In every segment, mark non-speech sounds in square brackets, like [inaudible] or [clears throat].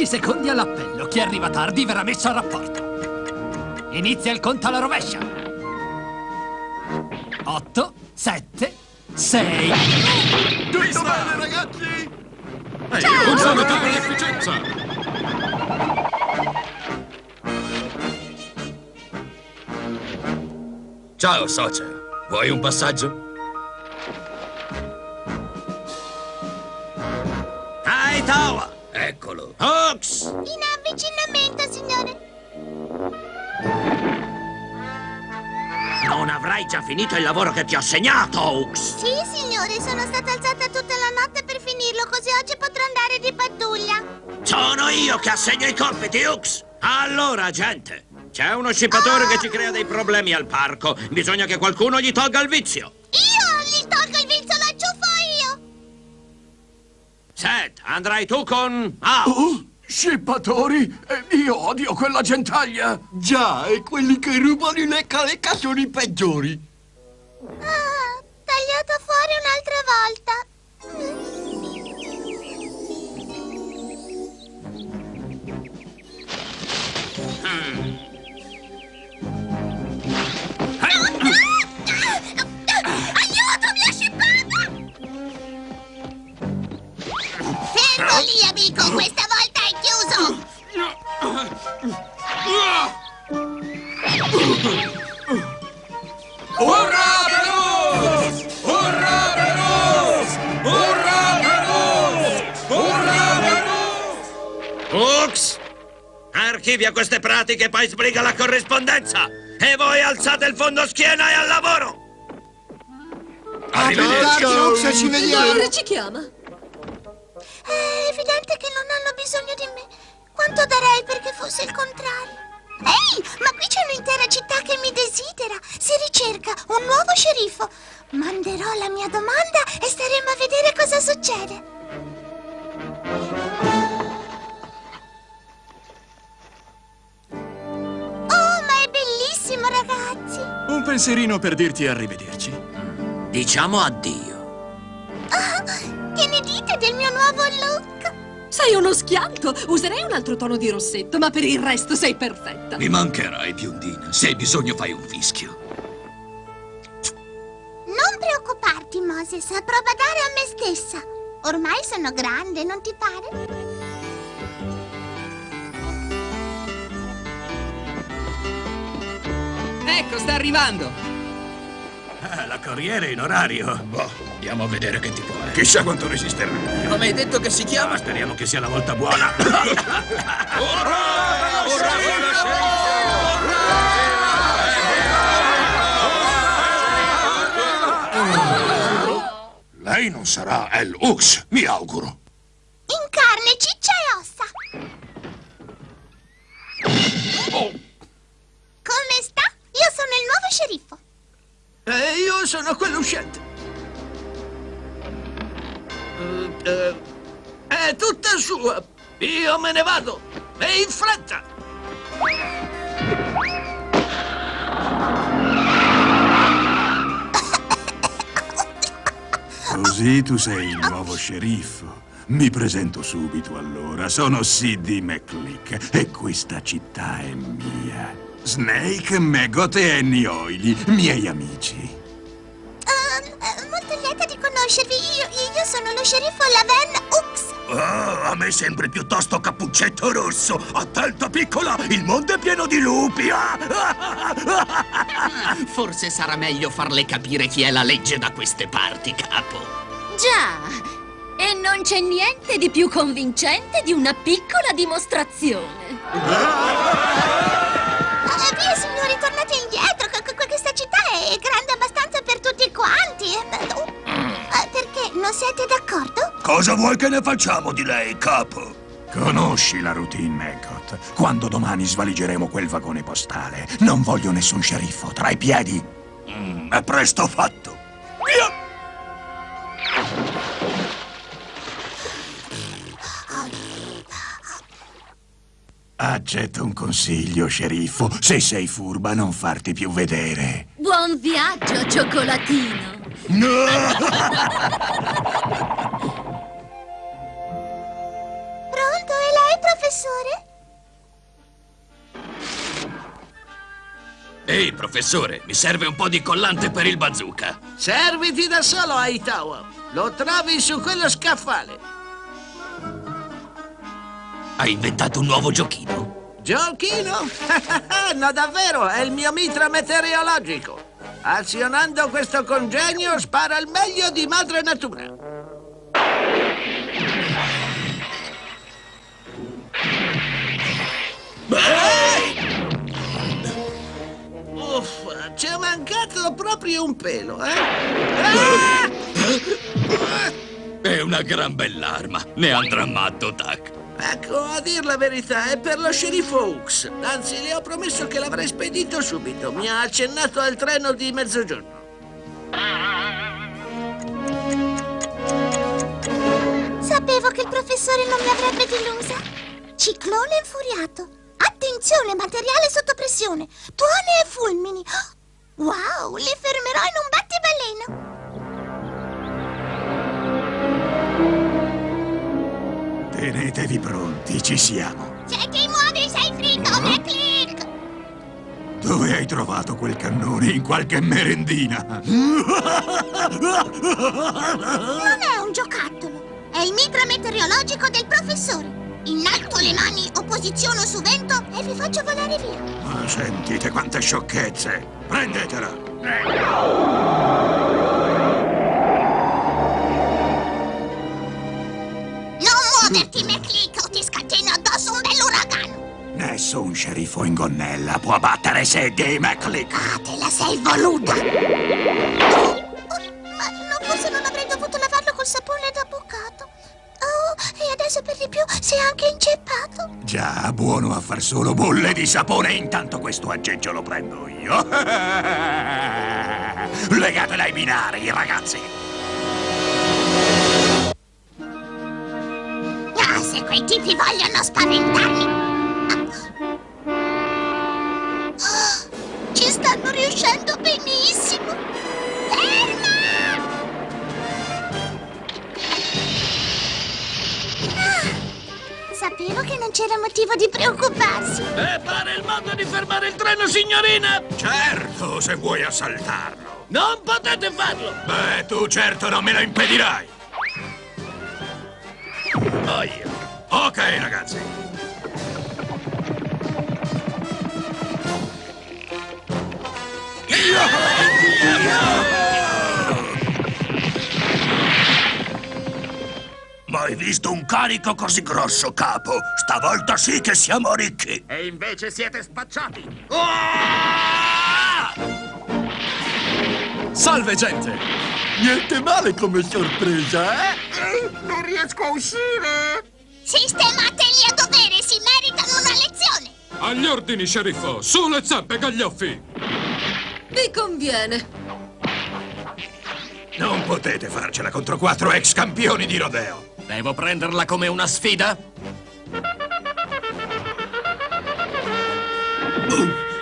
10 secondi all'appello. Chi arriva tardi verrà messo a rapporto. Inizia il conto alla rovescia. 8, 7, 6. Tutto bene, ragazzi? Ehi, funziona tutta l'efficienza! Ciao, socio. Vuoi un passaggio? Hawks! In avvicinamento, signore. Non avrai già finito il lavoro che ti ho assegnato, Hawks! Sì, signore, sono stata alzata tutta la notte per finirlo, così oggi potrò andare di pattuglia. Sono io che assegno i compiti, Hawks! Allora, gente, c'è uno scippatore che ci crea dei problemi al parco. Bisogna che qualcuno gli tolga il vizio. Io Seth, andrai tu con House. Oh, scippatori? Eh, io odio quella gentaglia! Già, e quelli che rubano i lecca-lecca sono i peggiori. Ah, amico, questa volta è chiuso! Urrà per us! Urrà per us! Urrà per us! Urrà per us! Hawks! Archivia queste pratiche e poi sbriga la corrispondenza! E voi alzate il fondo schiena e al lavoro! Arrivederci, Ox, ci vediamo. Dove ci chiama? È evidente che non hanno bisogno di me. Quanto darei perché fosse il contrario? Ehi, ma qui c'è un'intera città che mi desidera. Si ricerca un nuovo sceriffo. Manderò la mia domanda e staremo a vedere cosa succede. Oh, ma è bellissimo, ragazzi. Un pensierino per dirti arrivederci. Diciamo addio. Ah, che ne dite del mio nuovo look? Sei uno schianto! Userei un altro tono di rossetto, ma per il resto sei perfetta. Mi mancherai, biondina. Se hai bisogno fai un fischio. Non preoccuparti, Moses, provo a dare a me stessa. Ormai sono grande, non ti pare? Ecco, sta arrivando. Ah, la corriere è in orario. Boh, andiamo a vedere che tipo è. Chissà quanto resisterà. Come hai detto che si chiama? Ma speriamo che sia la volta buona. [coughs] Lei non sarà El Ux, mi auguro. In carne, ciccia e ossa. Come sta? Io sono il nuovo sceriffo. E io sono quello uscente. Eh, eh, è tutta sua. Io me ne vado. E in fretta. Così tu sei il nuovo sceriffo. Mi presento subito allora. Sono Sidney McClick e questa città è mia. Snake, Megot e Annie Oily, miei amici. Eh, molto lieta di conoscervi. Io, io sono lo sceriffo Laven Ux. Oh, a me sembri piuttosto cappuccetto rosso. Attento, piccola, il mondo è pieno di lupi. Ah! [laughs] Forse sarà meglio farle capire chi è la legge da queste parti, capo. Già! E non c'è niente di più convincente di una piccola dimostrazione. [laughs] siete d'accordo? Cosa vuoi che ne facciamo di lei, capo? Conosci la routine, Megot. Quando domani svaligeremo quel vagone postale, non voglio nessun sceriffo tra i piedi. Mm, è presto fatto. Via! Accetta un consiglio, sceriffo. Se sei furba, non farti più vedere. Buon viaggio, cioccolatino! Pronto, è lei, professore? professore? Ehi, professore, mi serve un po' di collante per il bazooka. Serviti da solo, Aitawa. Lo trovi su quello scaffale. Hai inventato un nuovo giochino? Giochino? [laughs] no, davvero, è il mio mitra meteorologico. Azionando questo congegno spara il meglio di madre natura. Uff, ci è mancato proprio un pelo, eh? Ah! È una gran bell'arma. Ne andrà matto, Tac. Ecco, a dir la verità, è per lo sceriffo Hooks. Anzi, le ho promesso che l'avrei spedito subito. Mi ha accennato al treno di mezzogiorno. Sapevo che il professore non mi avrebbe delusa. Ciclone infuriato. Attenzione, materiale sotto pressione. Tuone e fulmini. [gasps] Wow, li fermerò in un battibaleno. Tenetevi pronti, ci siamo. Se ti muovi sei fritto, McClick! Dove hai trovato quel cannone? In qualche merendina? Non è un giocattolo. È il mitra meteorologico del professore. Innalzo le mani o posiziono su vento e vi faccio volare via. Ma sentite quante sciocchezze! Prendetela! Muoverti, McClick, o ti scateno addosso un bell'uragano. Nessun sceriffo in gonnella può battere Sadie McClick! Ah, te la sei voluta. Oh, ma no, forse non avrei dovuto lavarlo col sapone da bucato. Oh, e adesso per di più si è anche inceppato. Già, buono a far solo bolle di sapone, intanto questo aggeggio lo prendo io. [laughs] Legatela ai binari, ragazzi! Se quei tipi vogliono spaventarmi. Ci stanno riuscendo benissimo. Ferma! Ah, sapevo che non c'era motivo di preoccuparsi. E pare il modo di fermare il treno, signorina! Certo, se vuoi assaltarlo. Non potete farlo! Beh, tu certo non me lo impedirai. Ok, ragazzi. Mai visto un carico così grosso, capo? Stavolta sì che siamo ricchi. E invece siete spacciati. Salve, gente! Niente male come sorpresa, eh? Non riesco a uscire. Sistemateli a dovere, si meritano una lezione. Agli ordini, sceriffo! Su le zampe, gaglioffi! Vi conviene. Non potete farcela contro quattro ex campioni di rodeo. Devo prenderla come una sfida?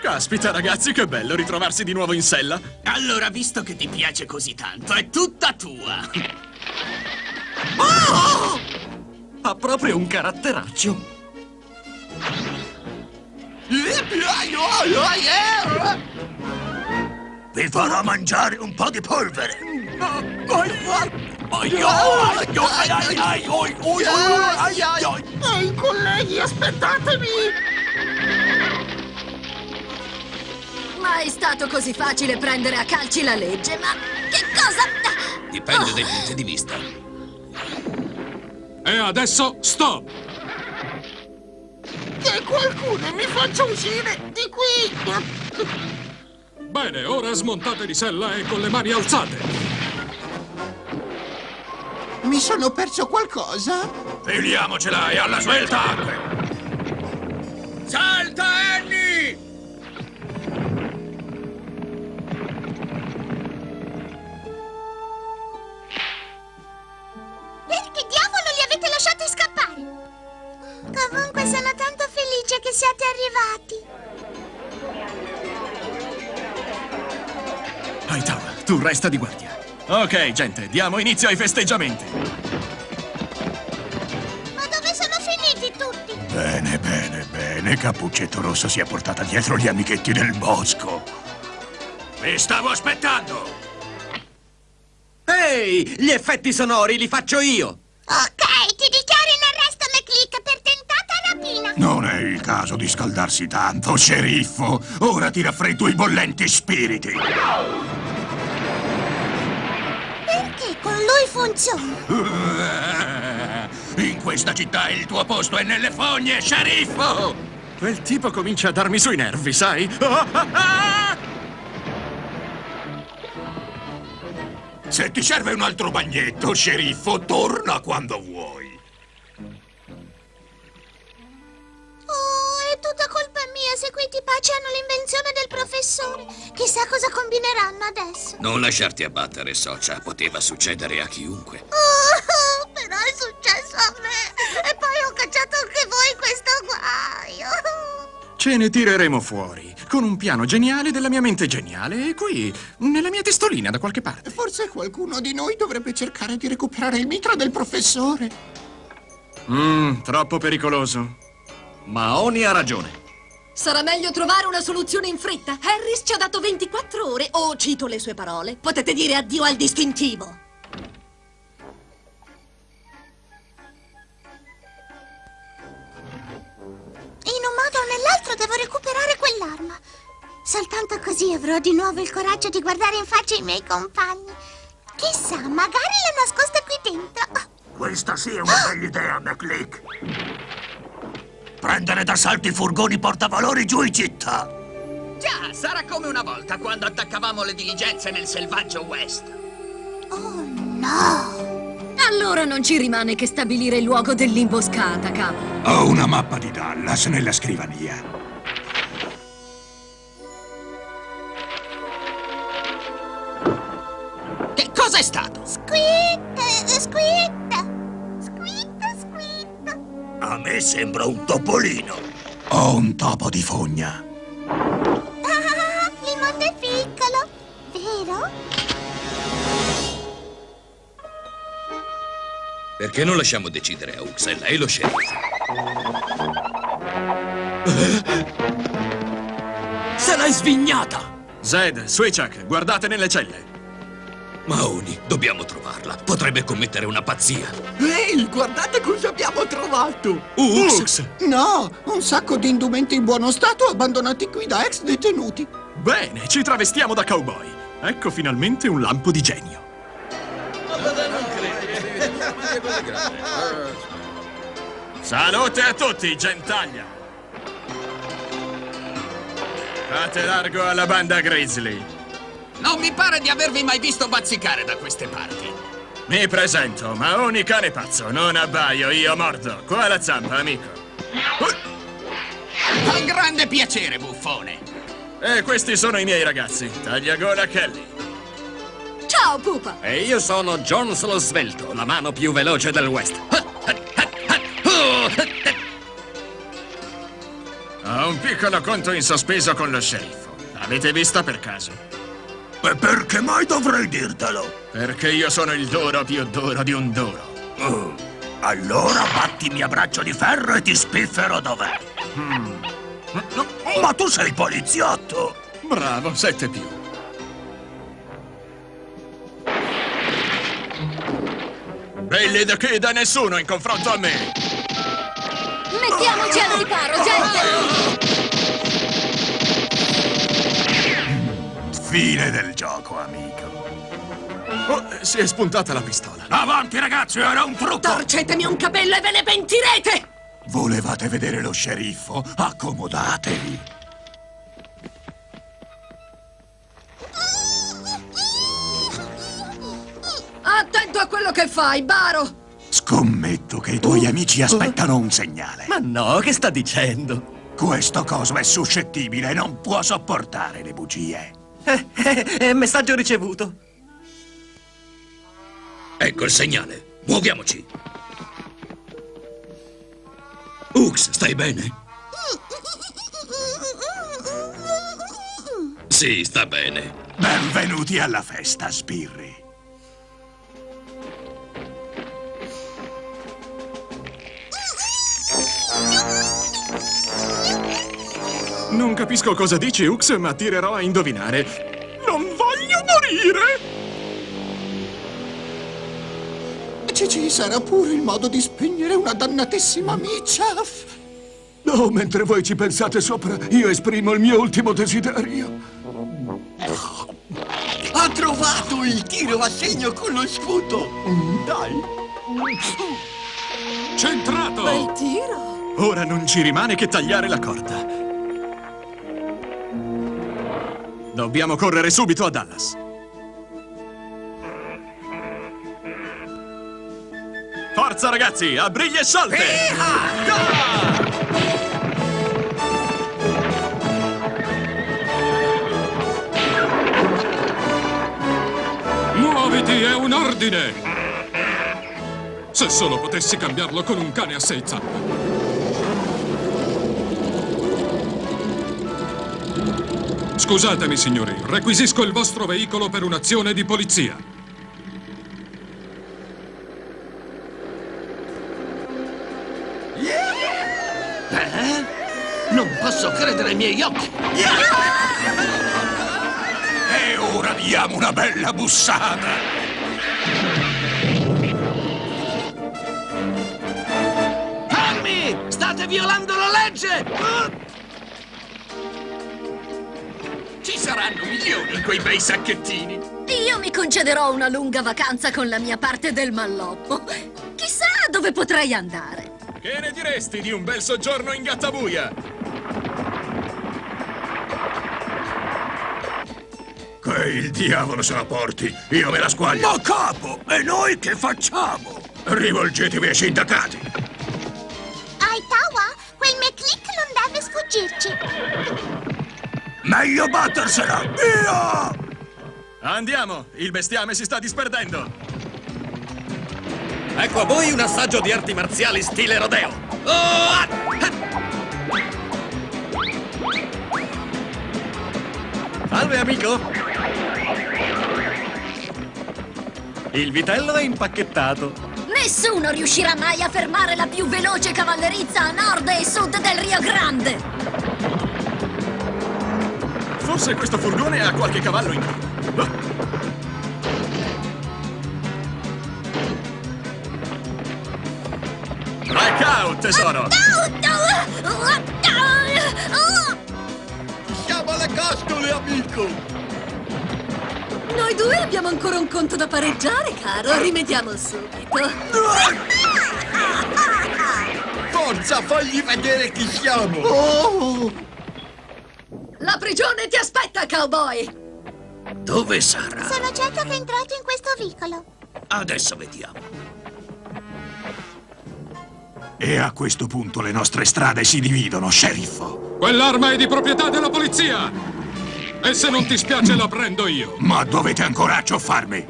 Caspita, ragazzi, che bello ritrovarsi di nuovo in sella! Allora, visto che ti piace così tanto, è tutta tua. Ha proprio un caratteraccio. Vi farò mangiare un po' di polvere. Ehi, colleghi, aspettatemi. Mai stato così facile prendere a calci la legge, ma che cosa... Dipende dai punti di vista. E adesso, stop! Che qualcuno mi faccia uscire di qui. Bene, ora smontate di sella e con le mani alzate! Mi sono perso qualcosa? Filiamocela e alla svelta! Salta, arrivati. Aitawa, tu resta di guardia. Ok, gente, diamo inizio ai festeggiamenti. Ma dove sono finiti tutti? Beh, bene Cappuccetto Rosso sia portata dietro gli amichetti del bosco. Mi stavo aspettando! Ehi, gli effetti sonori li faccio io! Non è il caso di scaldarsi tanto, sceriffo. Ora ti raffreddo i bollenti spiriti. Perché con lui funziona? In questa città il tuo posto è nelle fogne, sceriffo! Quel tipo comincia a darmi sui nervi, sai? Ah, ah, ah! Se ti serve un altro bagnetto, sceriffo, torna quando vuoi. Hanno l'invenzione del professore. Chissà cosa combineranno adesso. Non lasciarti abbattere, Socia. Poteva succedere a chiunque. [laughs] Oh, però è successo a me. E poi ho cacciato anche voi in questo guaio. Ce ne tireremo fuori, con un piano geniale della mia mente geniale, e qui, nella mia testolina da qualche parte. Forse qualcuno di noi dovrebbe cercare di recuperare il mitra del professore. Mmm, troppo pericoloso. Maoni ha ragione. Sarà meglio trovare una soluzione in fretta. Harris ci ha dato 24 ore, o cito le sue parole. Potete dire addio al distintivo. In un modo o nell'altro devo recuperare quell'arma. Soltanto così avrò di nuovo il coraggio di guardare in faccia i miei compagni. Chissà, magari l'ho nascosta qui dentro. Questa sì è una bella idea, McLeak. Prendere d'assalto i furgoni portavalori giù in città. Già, sarà come una volta quando attaccavamo le diligenze nel selvaggio West. Oh no! Allora non ci rimane che stabilire il luogo dell'imboscata, capo. Ho una mappa di Dallas nella scrivania. Che cosa è stato? Squid! Squid! Squid! A me sembra un topolino. Ho un topo di fogna. Ah, il mondo è piccolo, vero? Perché non lasciamo decidere a Ux? È lei lo sceriffo. Se l'hai svignata! Zed, Switchak, guardate nelle celle. Maoni, dobbiamo trovarla. Potrebbe commettere una pazzia. Ehi, guardate cosa abbiamo trovato! Ux! No, un sacco di indumenti in buono stato abbandonati qui da ex detenuti. Bene, ci travestiamo da cowboy. Ecco finalmente un lampo di genio. Salute a tutti, gentaglia! Fate largo alla banda Grizzly. Non mi pare di avervi mai visto bazzicare da queste parti. Mi presento, Maoni cane pazzo, non abbaio, io mordo. Qua la zampa, amico. Con grande piacere, buffone. E questi sono i miei ragazzi, tagliagola Kelly. Ciao, pupa! E io sono Jones lo svelto, la mano più veloce del West. Ho un piccolo conto in sospeso con lo sceriffo. L'avete vista per caso? E perché mai dovrei dirtelo? Perché io sono il duro più duro di un duro. Oh, allora battimi a braccio di ferro e ti spiffero dov'è. Ma tu sei poliziotto! Bravo, sette più. Belli da chi da nessuno in confronto a me. Mettiamoci al riparo, gente! Fine del gioco, amico. Oh, si è spuntata la pistola. Avanti ragazzi, era un trucco! Torcetemi un capello e ve ne pentirete! Volevate vedere lo sceriffo? Accomodatevi. Attento a quello che fai, Baro! Scommetto che i tuoi amici aspettano un segnale. Ma no, che sta dicendo? Questo coso è suscettibile e non può sopportare le bugie. Eh, eh, eh, messaggio ricevuto. Ecco il segnale. Muoviamoci. Ux, stai bene? Sì, sta bene. Benvenuti alla festa, sbirri. Non capisco cosa dici, Ux, ma tirerò a indovinare. Non voglio morire! Ci, ci sarà pure il modo di spegnere una dannatissima miccia. Oh, mentre voi ci pensate sopra, io esprimo il mio ultimo desiderio. Ha trovato il tiro a segno con lo scudo. Mm, Dai. Centrato! Bel tiro! Ora non ci rimane che tagliare la corda. Dobbiamo correre subito a Dallas. Forza ragazzi, a briglie sciolte! Muoviti, è un ordine! Se solo potessi cambiarlo con un cane a sei zampe. Scusatemi, signori, requisisco il vostro veicolo per un'azione di polizia. Eh? Non posso credere ai miei occhi! E ora diamo una bella bussata! Fermi! State violando la legge! Saranno milioni in quei bei sacchettini. Io mi concederò una lunga vacanza con la mia parte del malloppo. Chissà dove potrei andare. Che ne diresti di un bel soggiorno in Gattabuia? Che il diavolo se la porti! Io me la squaglio! Ma capo, e noi che facciamo? Rivolgetevi ai sindacati! Aitawa, quel McClick non deve sfuggirci. Meglio battersela! Via! Andiamo, il bestiame si sta disperdendo. Ecco a voi un assaggio di arti marziali stile rodeo. Oh, ah! Salve amico. Il vitello è impacchettato. Nessuno riuscirà mai a fermare la più veloce cavallerizza a nord e sud del Rio Grande. Forse questo furgone ha qualche cavallo in più. Ah. Back out, tesoro! Siamo alle costole, amico. Noi due abbiamo ancora un conto da pareggiare, caro. Rimediamo subito. Forza, fagli vedere chi siamo. Oh! La prigione ti aspetta, cowboy! Dove sarà? Sono certo che è entrato in questo vicolo. Adesso vediamo. E a questo punto le nostre strade si dividono, sceriffo! Quell'arma è di proprietà della polizia! E se non ti spiace la prendo io! Ma dovete ancora accioffarmi!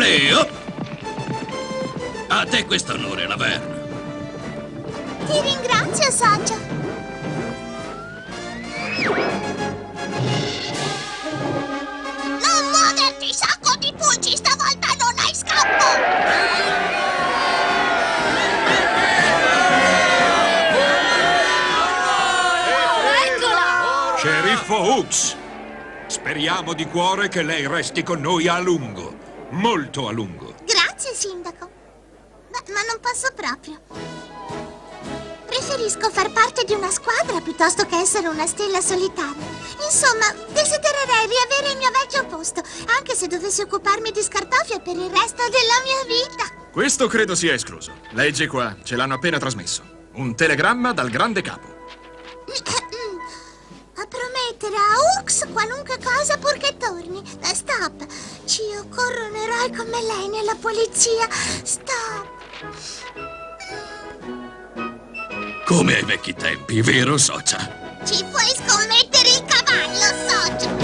Leo! A te questo onore, Laverne. Ti ringrazio, Saggio. Non muoverti, sacco di pulci! Stavolta non hai scampo! Eccola! Sceriffo Hooks! Speriamo di cuore che lei resti con noi a lungo. Molto a lungo. Grazie, Sindaco. Ma, ma non posso proprio. Preferisco far parte di una squadra piuttosto che essere una stella solitaria. Insomma, desidererei riavere il mio vecchio posto, anche se dovessi occuparmi di scartoffie per il resto della mia vita. Questo credo sia escluso. Leggi qua, ce l'hanno appena trasmesso. Un telegramma dal grande capo. [clears throat] A promettere a Ux qualunque cosa purché torni. Stop! Ci occorre un eroe come lei nella polizia. Stop! Come ai vecchi tempi, vero, Socia? Ci puoi scommettere il cavallo, Socia?